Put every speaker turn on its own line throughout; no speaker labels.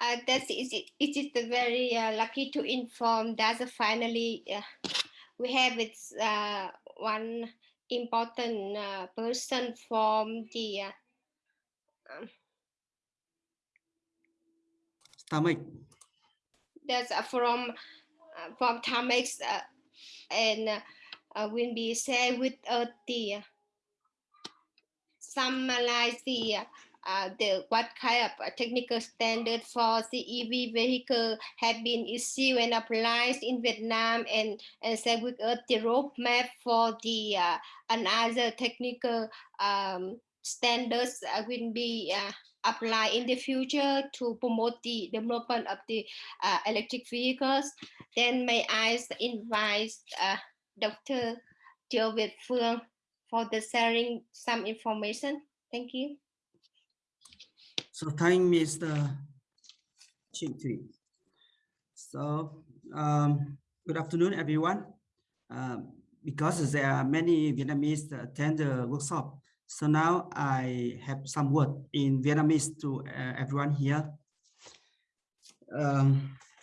uh, that is it, it is very uh, lucky to inform that finally uh, we have it's uh, one important uh, person from the uh, um,
stomach.
That's uh, from uh, from Tamex uh, and uh, uh, will be shared with us the uh, summarize the uh, uh, the what kind of uh, technical standard for the EV vehicle have been issued and applied in Vietnam and and share with us the roadmap for the uh, another technical um, standards uh, will be uh, applied in the future to promote the development of the uh, electric vehicles. Then may I invite uh, Dr. Tiêu Việt Phương for the sharing some information. Thank you.
So thank Mr. Trịnh Thủy. So um, good afternoon, everyone. Uh, because there are many Vietnamese that attend the workshop, so now I have some word in Vietnamese to uh, everyone here. Um,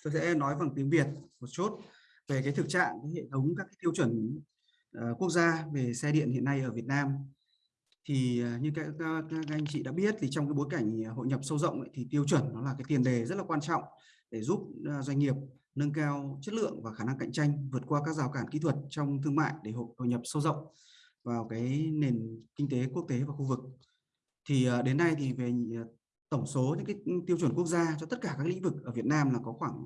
tôi sẽ nói bằng tiếng Việt một chút về cái thực trạng cái hệ thống các cái tiêu chuẩn uh, quốc gia về xe điện hiện nay ở Việt Nam thì à, như các, các, các anh chị đã biết thì trong cái bối cảnh à, hội nhập sâu rộng ấy, thì tiêu chuẩn nó là cái tiền đề rất là quan trọng để giúp à, doanh nghiệp nâng cao chất lượng và khả năng cạnh tranh vượt qua các rào cản kỹ thuật trong thương mại để hội, hội nhập sâu rộng vào cái nền kinh tế quốc tế và khu vực. Thì đến nay thì về tổng số những cái tiêu chuẩn quốc gia cho tất cả các lĩnh vực ở Việt Nam là có khoảng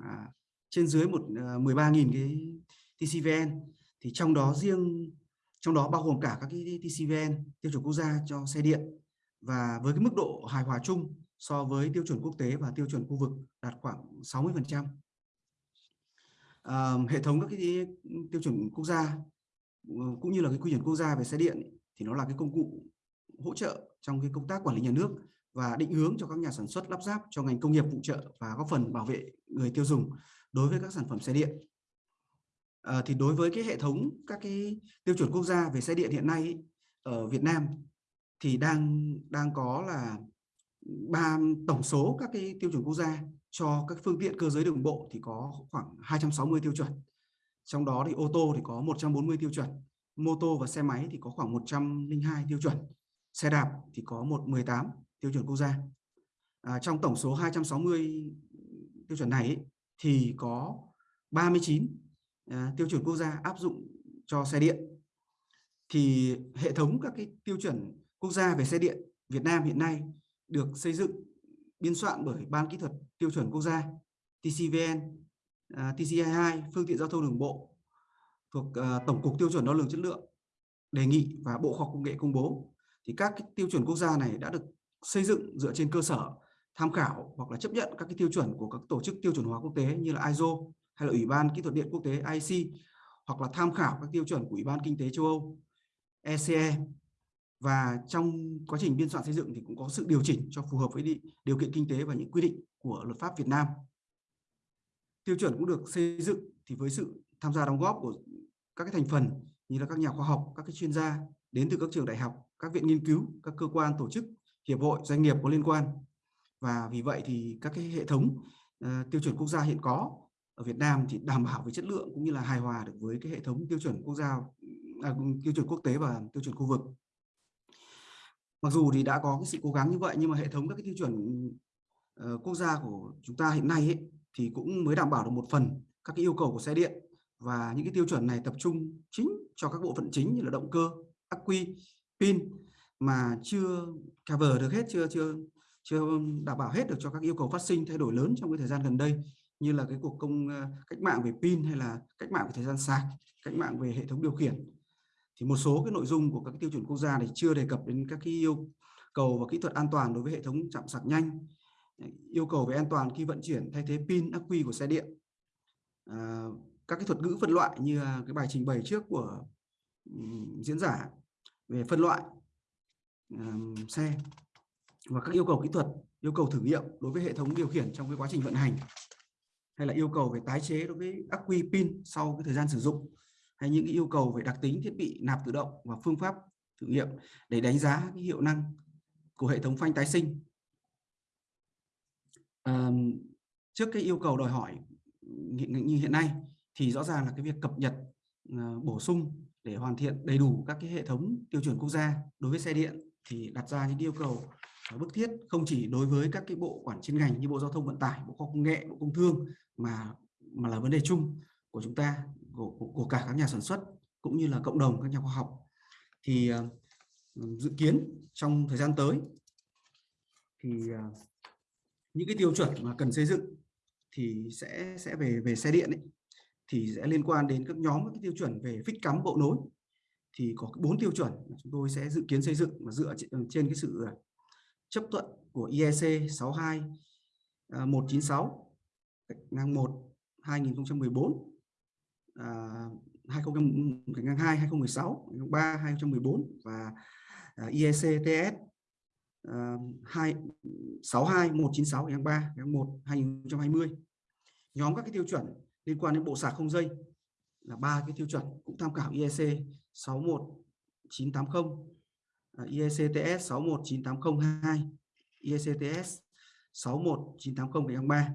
trên dưới một 13.000 cái TCVN thì trong đó riêng trong đó bao gồm cả các cái TCVN tiêu chuẩn quốc gia cho xe điện và với cái mức độ hài hòa chung so với tiêu chuẩn quốc tế và tiêu chuẩn khu vực đạt khoảng 60 phần trăm. Hệ thống các cái tiêu chuẩn quốc gia ờ, cũng như là cái quy chuẩn quốc gia về xe điện thì nó là cái công cụ hỗ trợ trong cái công tác quản lý nhà nước và định hướng cho các nhà sản xuất lắp ráp cho ngành công nghiệp phụ trợ và góp phần bảo vệ người tiêu dùng đối với các sản phẩm xe điện à, thì đối với cái hệ thống các cái tiêu chuẩn quốc gia về xe điện hiện nay ở Việt Nam thì đang đang có là ba tổng số các cái tiêu chuẩn quốc gia cho các phương tiện cơ giới đường bộ thì có khoảng 260 tiêu chuẩn. Trong đó thì ô tô thì có 140 tiêu chuẩn mô tô và xe máy thì có khoảng 102 tiêu chuẩn xe đạp thì có 118 tiêu chuẩn quốc gia. À, trong tổng số 260 tiêu chuẩn này thì có 39 à, tiêu chuẩn quốc gia áp dụng cho xe điện. Thì hệ thống các cái tiêu chuẩn quốc gia về xe điện Việt Nam hiện nay được xây dựng biên soạn bởi Ban Kỹ thuật Tiêu chuẩn Quốc gia TCVN, à, TC22 phương tiện giao thông đường bộ thuộc à, Tổng cục Tiêu chuẩn đo lường chất lượng đề nghị và Bộ Khoa học Công nghệ công bố. Thì các cái tiêu chuẩn quốc gia này đã được xây dựng dựa trên cơ sở tham khảo hoặc là chấp nhận các cái tiêu chuẩn của các tổ chức tiêu chuẩn hóa quốc tế như là ISO hay là Ủy ban Kỹ thuật điện quốc tế IC hoặc là tham khảo các tiêu chuẩn của Ủy ban Kinh tế châu Âu ECE và trong quá trình biên soạn xây dựng thì cũng có sự điều chỉnh cho phù hợp với điều kiện kinh tế và những quy định của luật pháp Việt Nam. Tiêu chuẩn cũng được xây dựng thì với sự tham gia đóng góp của các cái thành phần như là các nhà khoa học, các cái chuyên gia đến từ các trường đại học, các viện nghiên cứu, các cơ quan tổ chức, hiệp hội, doanh nghiệp có liên quan. Và vì vậy thì các cái hệ thống uh, tiêu chuẩn quốc gia hiện có ở Việt Nam thì đảm bảo về chất lượng cũng như là hài hòa được với cái hệ thống tiêu chuẩn quốc gia, à, tiêu chuẩn quốc tế và tiêu chuẩn khu vực. Mặc dù thì đã có cái sự cố gắng như vậy nhưng mà hệ thống các cái tiêu chuẩn uh, quốc gia của chúng ta hiện nay ấy, thì cũng mới đảm bảo được một phần các cái yêu cầu của xe điện. Và những cái tiêu chuẩn này tập trung chính cho các bộ phận chính như là động cơ, ắc quy, pin mà chưa cover được hết, chưa chưa chưa đảm bảo hết được cho các yêu cầu phát sinh thay đổi lớn trong cái thời gian gần đây như là cái cuộc công ờ, cách mạng về pin hay là cách mạng về thời gian sạc, cách mạng về hệ thống điều khiển. Thì một số cái nội dung của các tiêu chuẩn quốc gia này chưa đề cập đến các cái yêu cầu và kỹ thuật an toàn đối với hệ thống chạm sạc nhanh. Yêu cầu về an toàn khi vận chuyển thay thế pin ắc quy của xe điện. À, các cái thuật ngữ phân loại như cái bài trình bày trước của um, diễn giả về phân loại um, xe và các yêu cầu kỹ thuật yêu cầu thử nghiệm đối với hệ thống điều khiển trong cái quá trình vận hành hay là yêu cầu về tái chế đối với ắc quy pin sau cái thời gian sử dụng hay những cái yêu cầu về đặc tính thiết bị nạp tự động và phương pháp thử nghiệm để đánh giá cái hiệu năng của hệ thống phanh tái sinh. À, trước cái yêu cầu đòi hỏi như hiện nay thì rõ ràng là cái việc cập nhật ờ, bổ sung để hoàn thiện đầy đủ các cái hệ thống tiêu chuẩn quốc gia đối với xe điện thì đặt ra những yêu cầu bức thiết không chỉ đối với các cái bộ quản chuyên ngành như bộ giao thông vận tải bộ khoa công nghệ bộ công thương mà mà là vấn đề chung của chúng ta của, của, cả các nhà sản xuất cũng như là cộng đồng các nhà khoa học. Thì ờ, dự kiến trong thời gian tới thì ờ, những cái tiêu chuẩn mà cần xây dựng thì sẽ sẽ về về xe điện ấy, thì sẽ liên quan đến các nhóm các tiêu chuẩn về phích cắm bộ nối. Thì có bốn tiêu chuẩn mà chúng tôi sẽ dự kiến xây dựng mà dựa trên cái sự chấp thuận của IEC 62 uh, 196 ngang 1 2014 à, 2002 2016 3 2014 và IEC TS à, 2 62 196 tháng 3 ngang 1 2020 nhóm các cái tiêu chuẩn liên quan đến bộ sạc không dây là ba cái tiêu chuẩn cũng tham khảo IEC 61980 IECTS 619802 IECTS 619803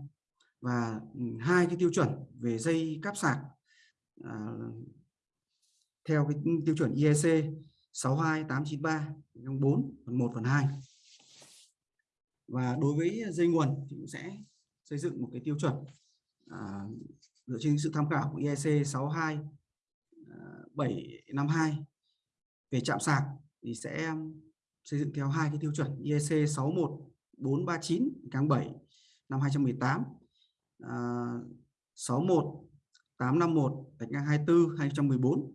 và ừ, hai cái tiêu chuẩn về dây cáp sạc à, theo cái tiêu chuẩn IEC 62893 4 phần 1 phần 2 và đối với dây nguồn thì cũng sẽ xây dựng một cái tiêu chuẩn à, dựa trên sự tham khảo của IEC 62752 à, về chạm sạc thì sẽ um, xây dựng theo hai cái tiêu chuẩn IEC 61439 tháng 7 năm 2018 à, 61 851 gạch ngang 24 2014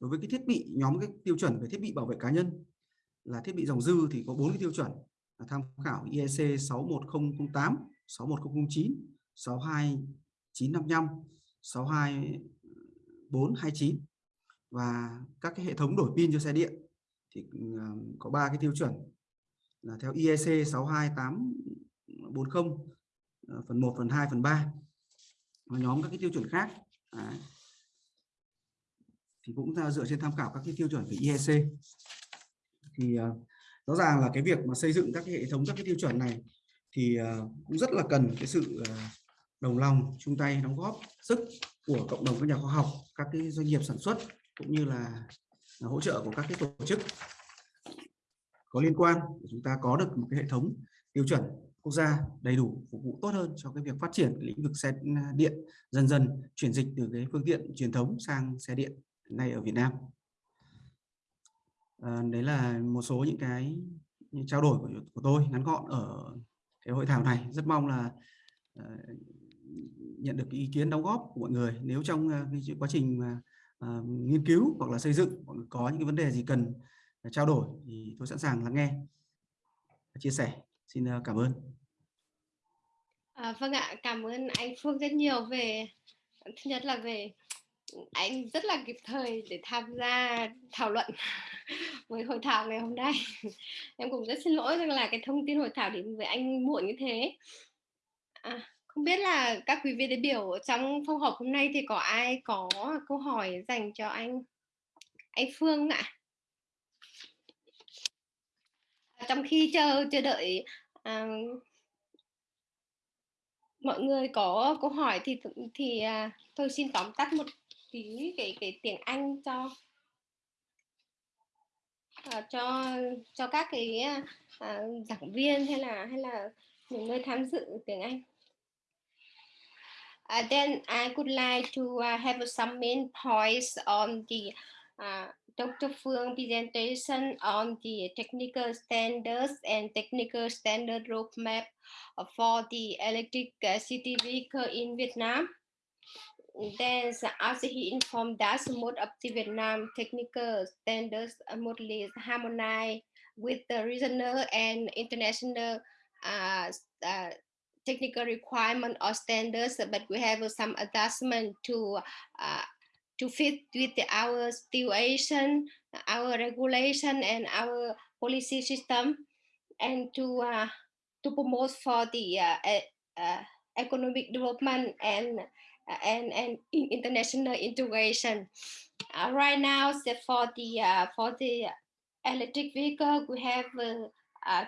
đối với cái thiết bị nhóm cái tiêu chuẩn về thiết bị bảo vệ cá nhân là thiết bị dòng dư thì có bốn cái tiêu chuẩn là tham khảo IEC 61008 61009 62955 62429 và các cái hệ thống đổi pin cho xe điện thì ờ, có ba cái tiêu chuẩn là theo IEC 62840 ờ, phần 1 phần 2 phần 3 và nhóm các cái tiêu chuẩn khác Đấy. thì cũng dựa trên tham khảo các cái tiêu chuẩn của IEC thì ờ, rõ ràng là cái việc mà xây dựng các cái hệ thống, các cái tiêu chuẩn này thì cũng rất là cần cái sự đồng lòng, chung tay, đóng góp sức của cộng đồng các nhà khoa học, các cái doanh nghiệp sản xuất cũng như là hỗ trợ của các cái tổ chức có liên quan để chúng ta có được một cái hệ thống tiêu chuẩn quốc gia đầy đủ phục vụ tốt hơn cho cái việc phát triển lĩnh vực xe điện dần dần chuyển dịch từ cái phương tiện truyền thống sang xe điện này ở Việt Nam. À, đấy là một số những cái trao đổi của, của tôi ngắn gọn ở cái hội thảo này. Rất mong là uh, nhận được ý kiến đóng góp của mọi người. Nếu trong uh, cái quá trình uh, À, nghiên cứu hoặc là xây dựng có những cái vấn đề gì cần à, trao đổi thì tôi sẵn sàng lắng nghe chia sẻ. Xin à, cảm ơn.
À, vâng ạ, cảm ơn anh Phương rất nhiều về thứ nhất là về anh rất là kịp thời để tham gia thảo luận với hội thảo ngày hôm nay. Em cũng rất xin lỗi rằng là cái thông tin hội thảo đến với anh muộn như thế. À, không biết là các quý vị đại biểu trong phòng họp hôm nay thì có ai có câu hỏi dành cho anh anh Phương ạ? À, trong khi chờ chờ đợi à, mọi người có câu hỏi thì thì à, tôi xin tóm tắt một tí cái cái tiếng Anh cho à, cho cho các cái à, à giảng viên hay là hay là những người tham dự tiếng Anh. Uh, then I would like to uh, have some main points on the uh, Dr. Phương presentation on the technical standards and technical standard roadmap for the electric city vehicle in Vietnam. Then, as he informed us, most of the Vietnam technical standards are mostly harmonized with the regional and international uh, uh, technical requirement or standards, but we have some adjustment to uh, to fit with the, our situation, our regulation, and our policy system, and to uh, to promote for the uh, uh, economic development and uh, and and international integration. Uh, right now, so for the for the electric vehicle, we have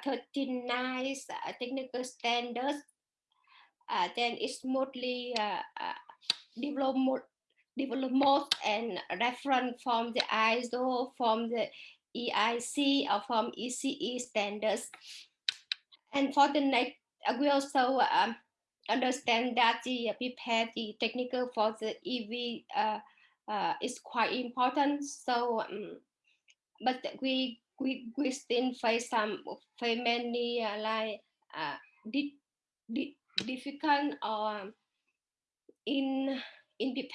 39 technical standards uh, then it's mostly uh, uh, develop more, develop most and reference from the ISO, from the EIC or from ECE standards. And for the next, we also um, understand that the prepare the technical for the EV uh, uh, is quite important. So, um, but we we we still face some face many uh, like uh, di di difficult or in in the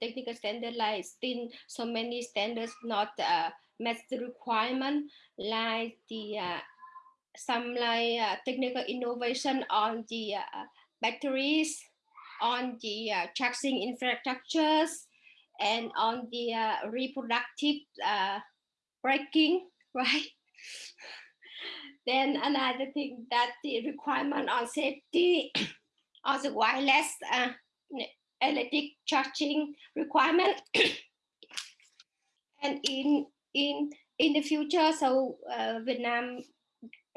technical standardized still so many standards not uh, met the requirement like the uh, some like uh, technical innovation on the uh, batteries, on the uh, charging infrastructures, and on the uh, reproductive uh, braking, right? Then another thing that the requirement on safety, on the wireless uh, electric charging requirement, and in in in the future, so uh, Vietnam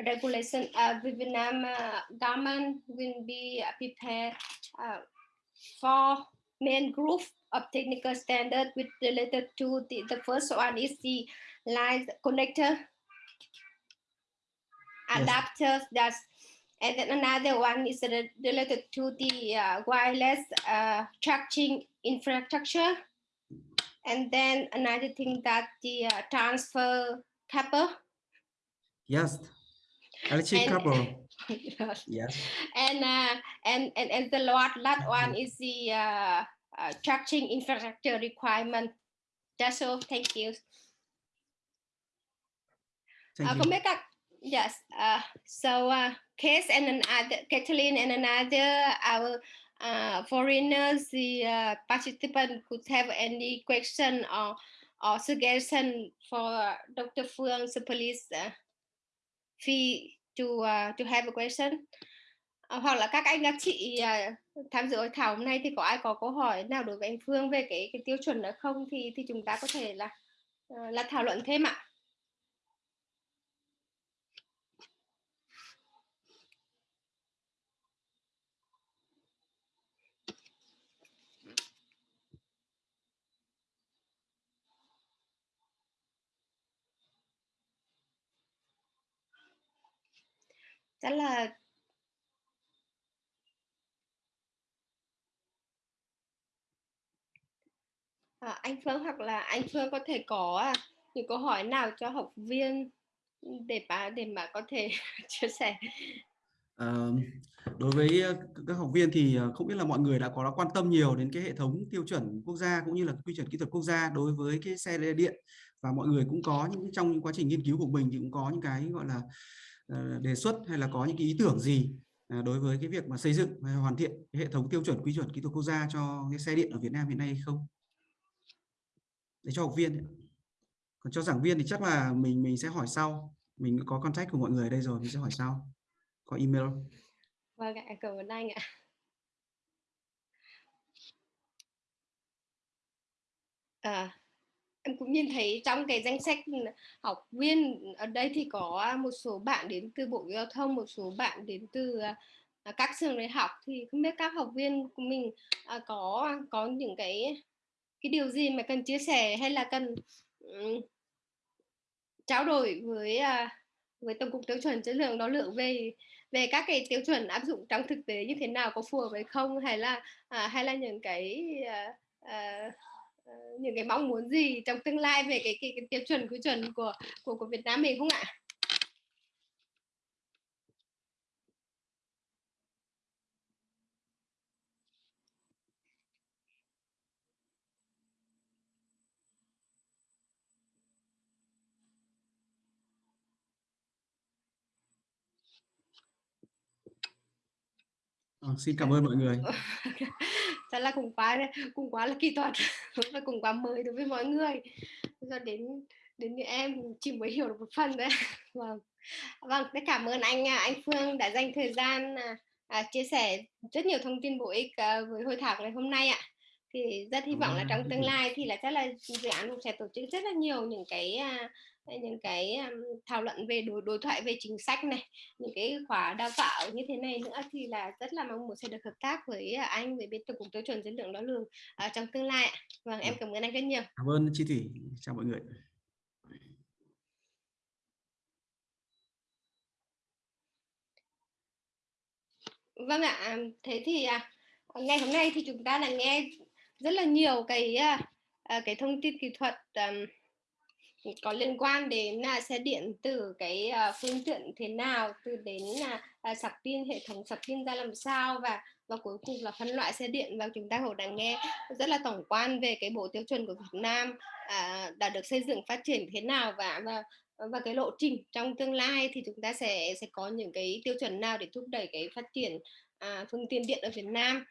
regulation uh, Vietnam uh, government will be prepared uh, for main group of technical standard with related to the, the first one is the line connector adapters that's and then another one is related to the uh, wireless uh, charging infrastructure and then another thing that the uh, transfer cable
yes Electric couple.
yes.
Yes.
And, uh, and and and the last last one is the uh, uh, charging infrastructure requirement. That's all. Thank you.
Thank you.
Yes. Uh, so uh, Case and another Kathleen and another our uh, foreigners, the uh, participant could have any question or or suggestion for Dr. So please. Uh, fee to uh, to have a question uh, hoặc là các anh các chị tham dự hội thảo hôm nay thì có ai có câu hỏi nào đối với anh Phương về cái cái tiêu chuẩn đó không thì thì chúng ta có thể là là thảo luận thêm ạ. Chắc là à, anh Phương hoặc là anh Phương có thể có à, những câu hỏi nào cho học viên để mà để mà có thể chia sẻ?
À, đối với ờ, các học viên thì ờ, không biết là mọi người đã có đã quan tâm nhiều đến cái hệ thống tiêu chuẩn quốc gia cũng như là quy chuẩn kỹ thuật quốc gia đối với cái xe điện. Và mọi người cũng có những trong những quá trình nghiên cứu của mình thì cũng có những cái gọi là À, đề xuất hay là có những cái ý tưởng gì à, đối với cái việc mà xây dựng hay hoàn thiện hệ thống tiêu chuẩn quy chuẩn kỹ thuật quốc gia cho cái xe điện ở Việt Nam hiện nay hay không? Để cho học viên còn cho giảng viên thì chắc là mình mình sẽ hỏi sau. Mình có contact của mọi người ở đây rồi mình sẽ hỏi sau. Có email
vâng ạ cảm ơn anh ạ. À, em cũng nhìn thấy trong cái danh sách học viên ở đây thì có một số bạn đến từ bộ giao thông một số bạn đến từ à, các trường đại học. Thì không biết các học viên của mình à, có có những cái cái điều gì mà cần chia sẻ hay là cần um, trao đổi với uh, với tổng cục tiêu chuẩn chất lượng đo lượng về về các cái tiêu chuẩn áp dụng trong thực tế như thế nào có phù hợp hay không? Hay là à, hay là những cái uh, uh, những cái mong muốn gì trong tương lai về cái cái, cái tiêu chuẩn quy chuẩn của của của Việt Nam mình không ạ?
À, xin cảm ơn mọi người.
Thật là cũng quá cũng quá là kỹ thuật và cũng quá mới đối với mọi người. Do đến đến như em chỉ mới hiểu được một phần đấy. Vâng. Vâng, cảm ơn anh anh Phương đã dành thời gian à, à, chia sẻ rất nhiều thông tin bổ ích à, với hội thảo ngày hôm nay ạ. Thì rất hy vọng là trong tương lai thì là chắc là dự án cũng sẽ tổ chức rất là nhiều những cái à, những cái thảo luận về đối đối thoại về chính sách này những cái khóa đào tạo như thế này nữa thì là rất là mong muốn sẽ được hợp tác với anh với bên tổng cục tiêu chuẩn chất lượng đo lường trong tương lai vâng em cảm ơn anh rất nhiều.
Cảm ơn chị thủy chào mọi người.
Vâng ạ thế thì à, ngày hôm nay thì chúng ta đã nghe rất là nhiều cái à, à, cái thông tin kỹ thuật um, có liên quan đến là xe điện từ cái uh, phương tiện thế nào từ đến là uh, sạc pin hệ thống sạc pin ra làm sao và và cuối cùng là phân loại xe điện và chúng ta cũng đã nghe rất là tổng quan về cái bộ tiêu chuẩn của Việt Nam uh, đã được xây dựng phát triển thế nào và và và cái lộ trình trong tương lai thì chúng ta sẽ sẽ có những cái tiêu chuẩn nào để thúc đẩy cái phát triển à, phương tiện điện ở Việt Nam.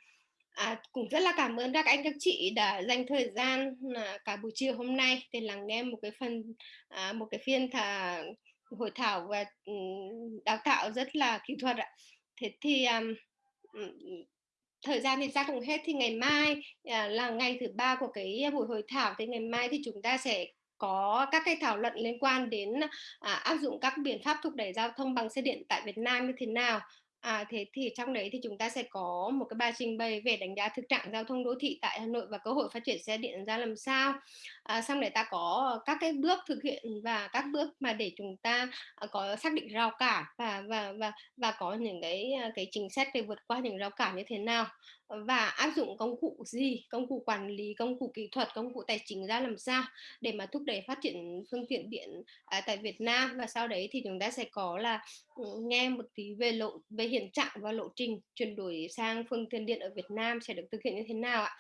À, cũng rất là cảm ơn các anh các chị đã dành thời gian à, cả buổi chiều hôm nay để lắng nghe một cái phần à, một cái phiên thả hội thảo và ừ, đào tạo rất là kỹ thuật ạ. Thế thì um, thời gian thì ra cũng hết. Thì ngày mai à, là ngày thứ ba của cái buổi hội thảo. Thì ngày mai thì chúng ta sẽ có các cái thảo luận liên quan đến à, áp dụng các biện pháp thúc đẩy giao thông bằng xe điện tại Việt Nam như thế nào. À, thế thì trong đấy thì chúng ta sẽ có một cái bài trình bày về đánh giá thực trạng giao thông đô thị tại Hà Nội và cơ hội phát triển xe điện ra làm sao. À, xong đấy ta có các cái bước thực hiện và các bước mà để chúng ta à, có xác định rào cản và và và và có những cái à, cái chính sách để vượt qua những rào cản như thế nào và áp dụng công cụ gì, công cụ quản lý, công cụ kỹ thuật, công cụ tài chính ra làm sao để mà thúc đẩy phát triển phương tiện điện à, tại Việt Nam và sau đấy thì chúng ta sẽ có là ừ, nghe một tí về lộ về hiện trạng và lộ trình chuyển đổi sang phương tiện điện ở Việt Nam sẽ được thực hiện như thế nào ạ?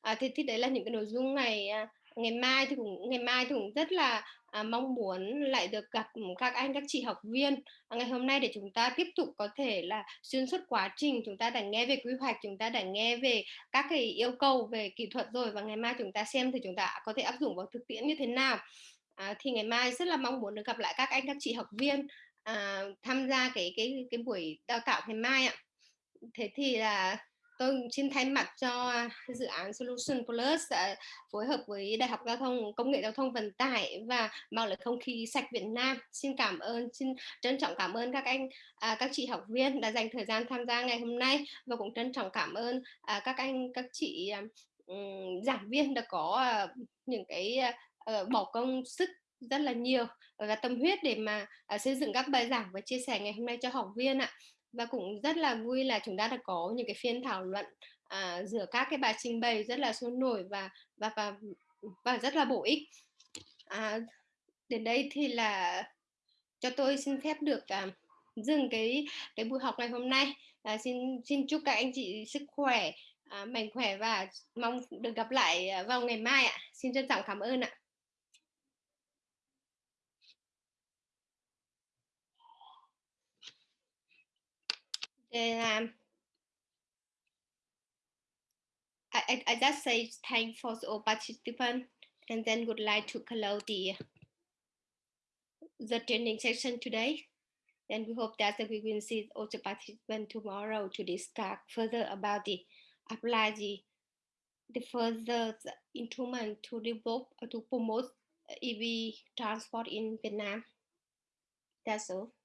À, thì, thì đấy là những cái nội dung ngày à, ngày mai thì cũng ngày mai thì cũng rất là à, mong muốn lại được gặp các anh các chị học viên. À, ngày hôm nay để chúng ta tiếp tục có thể là xuyên suốt quá trình chúng ta đã nghe về quy hoạch chúng ta đã nghe về các cái yêu cầu về kỹ thuật rồi và ngày mai chúng ta xem thì chúng ta có thể áp dụng vào thực tiễn như thế nào. À, thì ngày mai rất là mong muốn được gặp lại các anh các chị học viên à, tham gia cái cái cái buổi đào tạo ngày mai ạ. Thế thì là tôi xin thay mặt cho dự án Solution Plus đã phối hợp với Đại học Giao thông Công nghệ Giao thông Vận tải và mạng lưới không khí sạch Việt Nam. Xin cảm ơn, xin trân trọng cảm ơn các anh, à, các chị học viên đã dành thời gian tham gia ngày hôm nay và cũng trân trọng cảm ơn à, các anh, các chị um, giảng viên đã có uh, những cái uh, bỏ công sức rất là nhiều và tâm huyết để mà uh, xây dựng các bài giảng và chia sẻ ngày hôm nay cho học viên ạ và cũng rất là vui là chúng ta đã có những cái phiên thảo luận à, giữa các cái bài trình bày rất là sôi nổi và và và và rất là bổ ích. À, đến đây thì là cho tôi xin phép được à, dừng cái cái buổi học ngày hôm nay. À, xin xin chúc các anh chị sức khỏe à, mạnh khỏe và mong được gặp lại à, vào ngày mai ạ. Xin trân trọng cảm ơn ạ. Um, I, I just say for all participants and then would like to close the the training session today. Then we hope that we will see also participants tomorrow to discuss further about the apply the the further instrument to develop to promote EV transport in Vietnam. That's all.